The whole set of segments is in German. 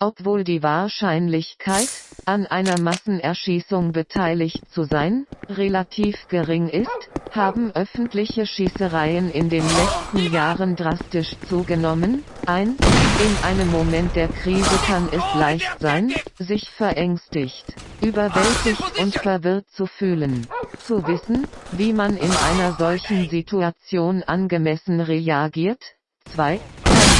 Obwohl die Wahrscheinlichkeit, an einer Massenerschießung beteiligt zu sein, relativ gering ist, haben öffentliche Schießereien in den letzten Jahren drastisch zugenommen. 1. In einem Moment der Krise kann es leicht sein, sich verängstigt, überwältigt und verwirrt zu fühlen. Zu wissen, wie man in einer solchen Situation angemessen reagiert. 2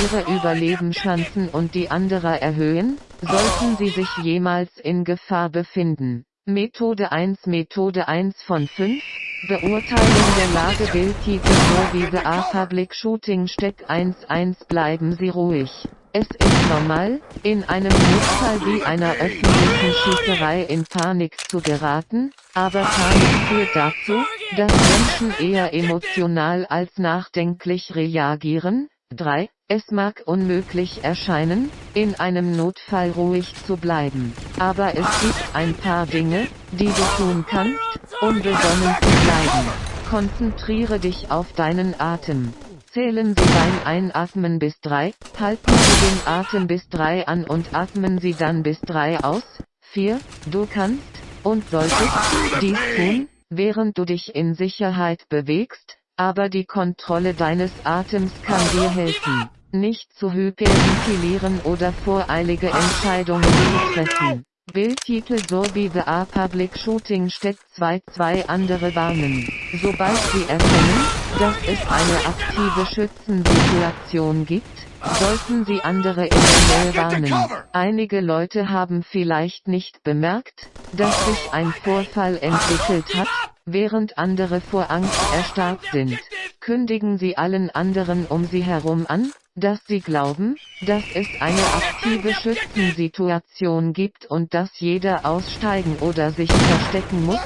ihre Überlebenschancen und die anderer erhöhen, sollten sie sich jemals in Gefahr befinden. Methode 1 Methode 1 von 5 Beurteilung der Lage Bildtitel Movie A Public Shooting Steck 1.1 Bleiben Sie ruhig. Es ist normal, in einem Notfall wie einer öffentlichen Schießerei in Panik zu geraten, aber Panik führt dazu, dass Menschen eher emotional als nachdenklich reagieren. 3. Es mag unmöglich erscheinen, in einem Notfall ruhig zu bleiben. Aber es gibt ein paar Dinge, die du tun kannst, um besonnen zu bleiben. Konzentriere dich auf deinen Atem. Zählen Sie beim Einatmen bis 3, halten Sie den Atem bis 3 an und atmen Sie dann bis 3 aus. 4. Du kannst und solltest dies tun, während du dich in Sicherheit bewegst, aber die Kontrolle deines Atems kann dir helfen nicht zu hyperventilieren oder voreilige Entscheidungen zu treffen. Bildtitel Sorby The A Public Shooting steckt zwei zwei andere warnen. Sobald sie erkennen, dass es eine aktive Schützensituation gibt, sollten sie andere in der Nähe warnen. Einige Leute haben vielleicht nicht bemerkt, dass sich ein Vorfall entwickelt hat, während andere vor Angst erstarrt sind. Kündigen sie allen anderen um sie herum an, dass sie glauben, dass es eine aktive Schützensituation gibt und dass jeder aussteigen oder sich verstecken muss.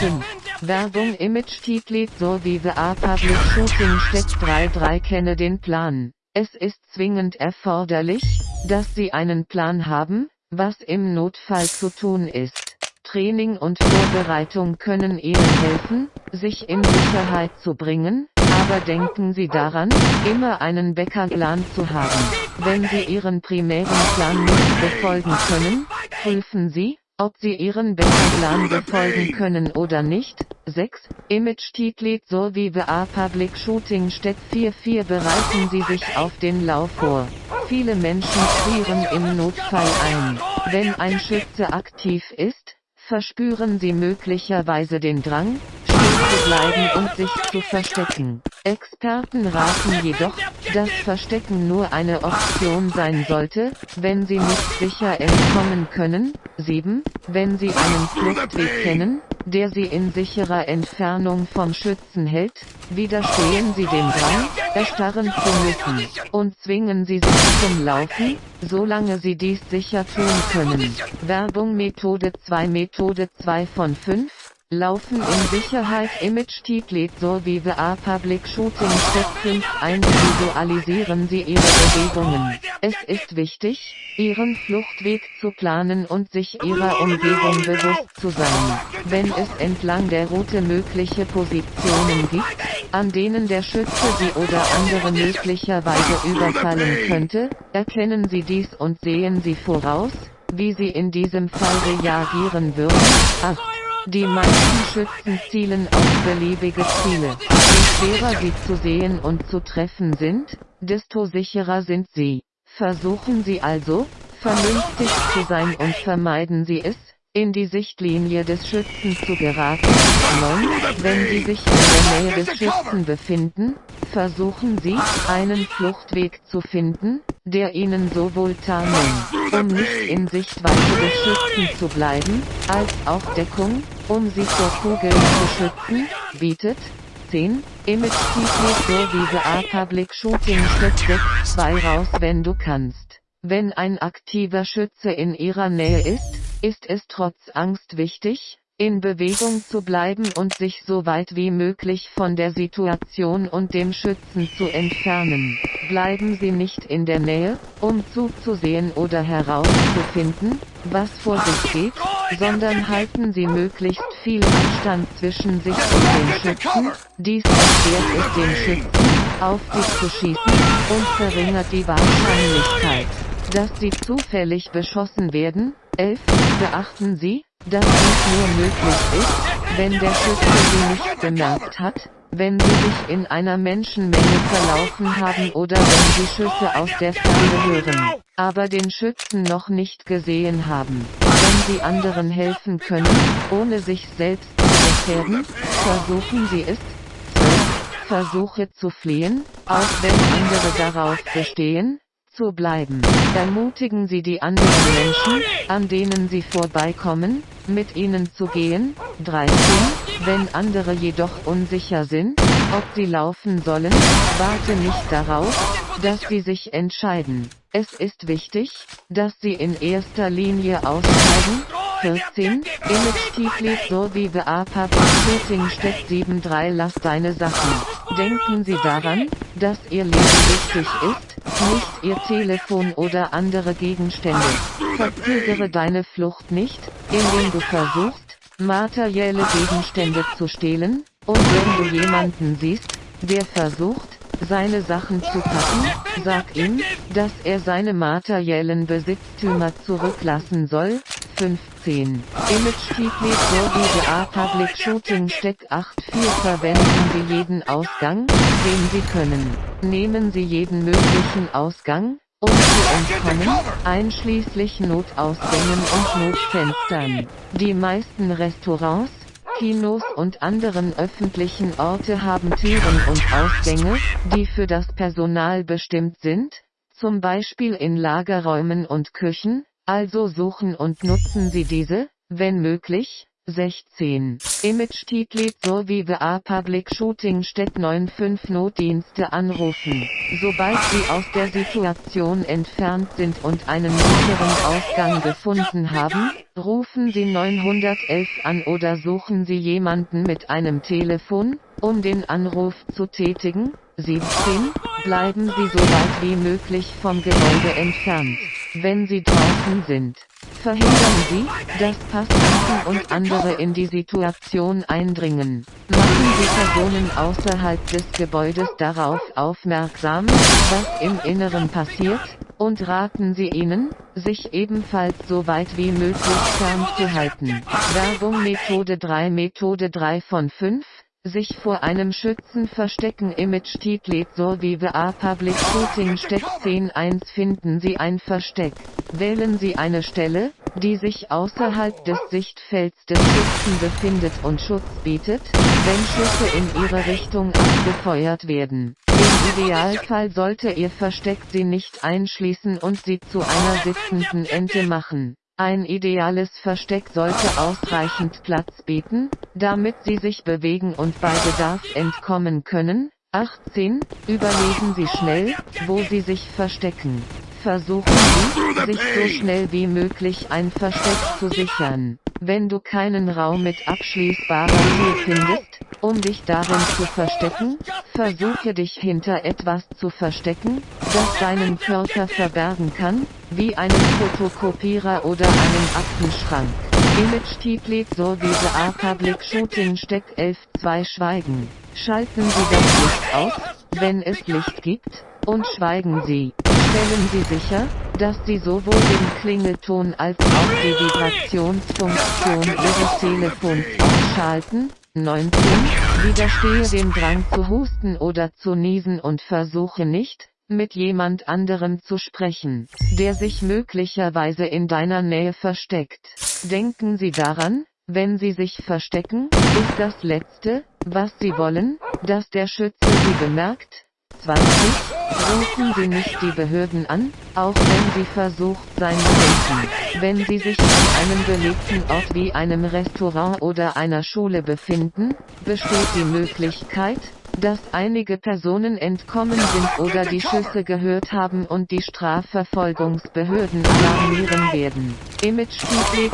5. Werbung Image Titlet so wie The A Public Shooting Step 3.3 kenne den Plan. Es ist zwingend erforderlich, dass Sie einen Plan haben, was im Notfall zu tun ist. Training und Vorbereitung können Ihnen helfen, sich in Sicherheit zu bringen, aber denken Sie daran, immer einen Backup-Plan zu haben. Wenn Sie Ihren primären Plan nicht befolgen können, prüfen Sie, ob Sie Ihren Backup-Plan befolgen können oder nicht. 6. Image Titlet so wie A Public Shooting Step 4.4 bereiten Sie sich auf den Lauf vor. Viele Menschen frieren im Notfall ein. Wenn ein Schütze aktiv ist, verspüren sie möglicherweise den Drang, zu bleiben und sich zu verstecken. Experten raten jedoch, dass Verstecken nur eine Option sein sollte, wenn sie nicht sicher entkommen können. 7. Wenn sie einen Fluchtweg kennen, der sie in sicherer Entfernung vom Schützen hält, widerstehen sie dem Drang, erstarren zu müssen, und zwingen sie sich zum Laufen, solange sie dies sicher tun können. Werbung Methode 2 Methode 2 von 5 Laufen in Sicherheit Image Titlet so wie The A Public Shooting Step 5 Individualisieren Sie Ihre Bewegungen. Es ist wichtig, Ihren Fluchtweg zu planen und sich Ihrer Umgebung bewusst zu sein. Wenn es entlang der Route mögliche Positionen gibt, an denen der Schütze Sie oder andere möglicherweise überfallen könnte, erkennen Sie dies und sehen Sie voraus, wie Sie in diesem Fall reagieren würden. 8. Die meisten Schützen zielen auf beliebige Ziele. Je schwerer sie zu sehen und zu treffen sind, desto sicherer sind sie. Versuchen Sie also, vernünftig zu sein und vermeiden Sie es, in die Sichtlinie des Schützen zu geraten. 9. Wenn Sie sich in der Nähe des Schützen befinden, versuchen Sie, einen Fluchtweg zu finden, der Ihnen sowohl Tarnung, um nicht in Sichtweite des Schützen zu bleiben, als auch Deckung, um sie vor Kugeln zu schützen, bietet. 10. Image Secret wie A Public Shooting Step 6 2 raus wenn du kannst. Wenn ein aktiver Schütze in ihrer Nähe ist, ist es trotz Angst wichtig, in Bewegung zu bleiben und sich so weit wie möglich von der Situation und dem Schützen zu entfernen. Bleiben Sie nicht in der Nähe, um zuzusehen oder herauszufinden, was vor sich geht, sondern halten Sie möglichst viel Abstand zwischen sich und dem Schützen, dies erschwert es dem Schützen, auf Sie zu schießen, und verringert die Wahrscheinlichkeit dass sie zufällig beschossen werden. 11. Beachten Sie, dass dies nur möglich ist, wenn der Schütze sie nicht bemerkt hat, wenn sie sich in einer Menschenmenge verlaufen haben oder wenn sie Schüsse aus der Ferne hören, aber den Schützen noch nicht gesehen haben. Wenn sie anderen helfen können, ohne sich selbst zu gefährden, versuchen sie es. 12. Versuche zu fliehen, auch wenn andere darauf bestehen, zu bleiben. Ermutigen Sie die anderen Menschen, an denen Sie vorbeikommen, mit ihnen zu gehen. 13. Wenn andere jedoch unsicher sind, ob sie laufen sollen, warte nicht darauf, dass sie sich entscheiden. Es ist wichtig, dass sie in erster Linie aussteigen. 14. Image so wie Beapa Shooting steckt 7.3 Lass deine Sachen. Denken Sie daran, dass Ihr Leben wichtig ist, nicht Ihr Telefon oder andere Gegenstände. Verzögere deine Flucht nicht, indem du versuchst, materielle Gegenstände zu stehlen, und wenn du jemanden siehst, der versucht, seine Sachen zu packen, sag ihm, dass er seine materiellen Besitztümer zurücklassen soll. 15. Image Feedly Sowie A Public Shooting Steck 8.4 Verwenden Sie jeden Ausgang, den Sie können. Nehmen Sie jeden möglichen Ausgang, um zu entkommen, einschließlich Notausgängen und Notfenstern. Die meisten Restaurants, Kinos und anderen öffentlichen Orte haben Türen und Ausgänge, die für das Personal bestimmt sind, zum Beispiel in Lagerräumen und Küchen, also suchen und nutzen Sie diese, wenn möglich, 16. Image Titlet sowie BA Public Shooting Stedt 95 Notdienste anrufen. Sobald Sie aus der Situation entfernt sind und einen sicheren Ausgang gefunden haben, rufen Sie 911 an oder suchen Sie jemanden mit einem Telefon, um den Anruf zu tätigen. 17. Bleiben Sie so weit wie möglich vom Gebäude entfernt. Wenn Sie draußen sind, verhindern Sie, dass Passanten und andere in die Situation eindringen. Machen Sie Personen außerhalb des Gebäudes darauf aufmerksam, was im Inneren passiert, und raten Sie ihnen, sich ebenfalls so weit wie möglich fernzuhalten. Werbung Methode 3 Methode 3 von 5 sich vor einem Schützen verstecken Image Titlet Sorvive A Public Shooting Steck 10.1 finden Sie ein Versteck. Wählen Sie eine Stelle, die sich außerhalb des Sichtfelds des Schützen befindet und Schutz bietet, wenn Schüsse in Ihre Richtung abgefeuert werden. Im Idealfall sollte Ihr Versteck Sie nicht einschließen und Sie zu einer sitzenden Ente machen. Ein ideales Versteck sollte ausreichend Platz bieten, damit Sie sich bewegen und bei Bedarf entkommen können. 18. Überlegen Sie schnell, wo Sie sich verstecken. Versuchen Sie, sich so schnell wie möglich ein Versteck zu sichern. Wenn du keinen Raum mit abschließbarer Tür findest, um dich darin zu verstecken, versuche dich hinter etwas zu verstecken, das deinen Körper verbergen kann, wie einen Fotokopierer oder einen Aktenschrank. Image Titlet Sorgese A Public Shooting Steck 11 2 Schweigen. Schalten Sie das Licht aus, wenn es Licht gibt, und schweigen Sie. Stellen Sie sicher, dass Sie sowohl den Klingelton als auch die Vibrationsfunktion Ihres Telefons ausschalten. 19. Widerstehe dem Drang zu husten oder zu niesen und versuche nicht, mit jemand anderem zu sprechen, der sich möglicherweise in deiner Nähe versteckt. Denken Sie daran, wenn Sie sich verstecken, ist das Letzte, was Sie wollen, dass der Schütze Sie bemerkt, 20. Rufen Sie nicht die Behörden an, auch wenn Sie versucht sein könnten. Wenn Sie sich an einem belebten Ort wie einem Restaurant oder einer Schule befinden, besteht die Möglichkeit, dass einige Personen entkommen sind oder die Schüsse gehört haben und die Strafverfolgungsbehörden alarmieren werden. Image sowie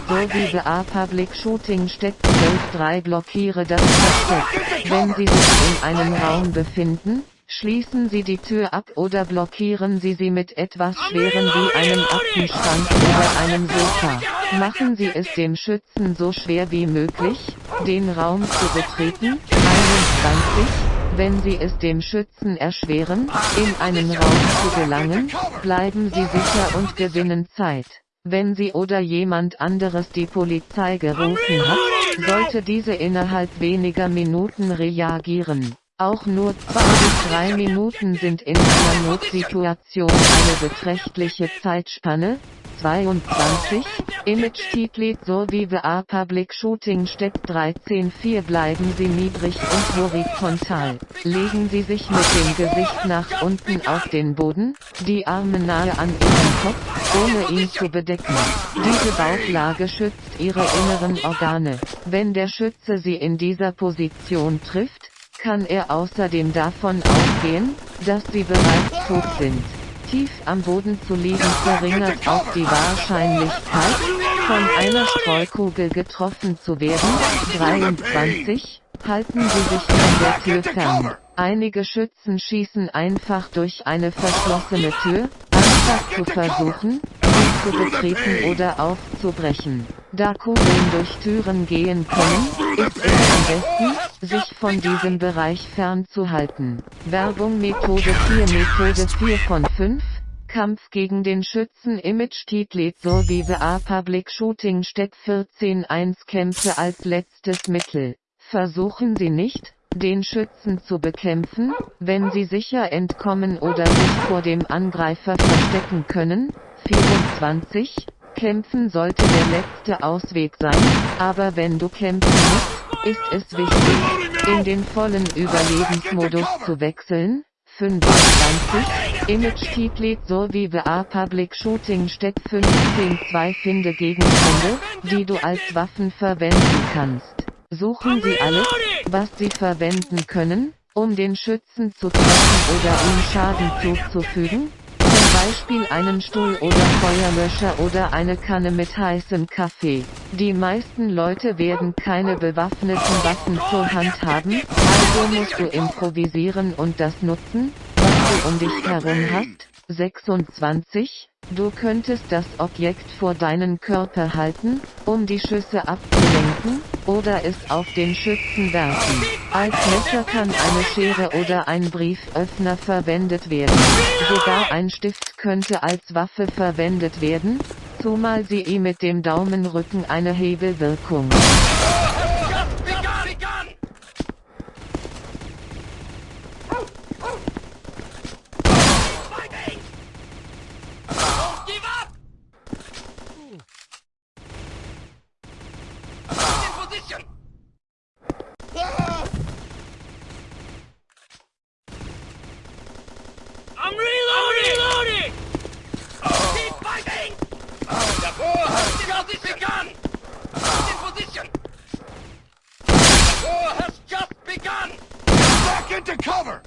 The A Public Shooting steckt 12.3 blockiere das Versteck. Wenn Sie sich in einem Raum befinden, Schließen Sie die Tür ab oder blockieren Sie sie mit etwas Schwerem wie einem Aktenschrank oder einem Sofa. Machen Sie es dem Schützen so schwer wie möglich, den Raum zu betreten. 21. Wenn Sie es dem Schützen erschweren, in einen Raum zu gelangen, bleiben Sie sicher und gewinnen Zeit. Wenn Sie oder jemand anderes die Polizei gerufen hat, sollte diese innerhalb weniger Minuten reagieren. Auch nur zwei bis drei Minuten sind in einer Notsituation eine beträchtliche Zeitspanne. 22, Image-Titlet sowie A Public Shooting Step 13.4 Bleiben Sie niedrig und horizontal. Legen Sie sich mit dem Gesicht nach unten auf den Boden, die Arme nahe an Ihrem Kopf, ohne ihn zu bedecken. Diese Bauchlage schützt Ihre inneren Organe. Wenn der Schütze Sie in dieser Position trifft, kann er außerdem davon ausgehen, dass sie bereits tot sind. Tief am Boden zu liegen verringert auch die Wahrscheinlichkeit, von einer Streukugel getroffen zu werden. 23. Halten Sie sich von der Tür fern. Einige Schützen schießen einfach durch eine verschlossene Tür, anstatt zu versuchen, sie zu betreten oder aufzubrechen. Da Kugeln durch Türen gehen können, ist es am besten, sich von diesem Bereich fernzuhalten. Werbung Methode 4 Methode 4 von 5 Kampf gegen den Schützen Image Titlet sowie A Public Shooting Step 14.1 Kämpfe als letztes Mittel. Versuchen Sie nicht, den Schützen zu bekämpfen, wenn Sie sicher entkommen oder sich vor dem Angreifer verstecken können. 24. Kämpfen sollte der letzte Ausweg sein, aber wenn du kämpfen musst, ist es wichtig, in den vollen Überlebensmodus zu wechseln. 25. Image Titlet sowie A Public Shooting Step 15.2 Finde Gegenstände, die du als Waffen verwenden kannst. Suchen Sie alles, was Sie verwenden können, um den Schützen zu treffen oder ihm Schaden zuzufügen, Beispiel einen Stuhl oder Feuerlöscher oder eine Kanne mit heißem Kaffee. Die meisten Leute werden keine bewaffneten Waffen zur Hand haben, also musst du improvisieren und das nutzen, was du um dich herum hast. 26. Du könntest das Objekt vor deinen Körper halten, um die Schüsse abzulenken, oder es auf den Schützen werfen. Als Messer kann eine Schere oder ein Brieföffner verwendet werden. Sogar ein Stift könnte als Waffe verwendet werden, zumal sie ihm mit dem Daumenrücken eine Hebelwirkung. into cover!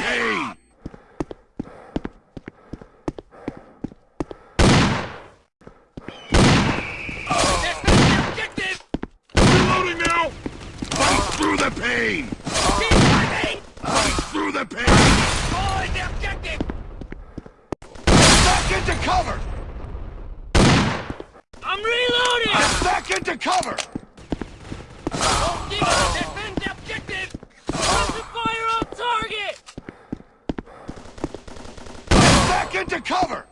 Hey! Into cover!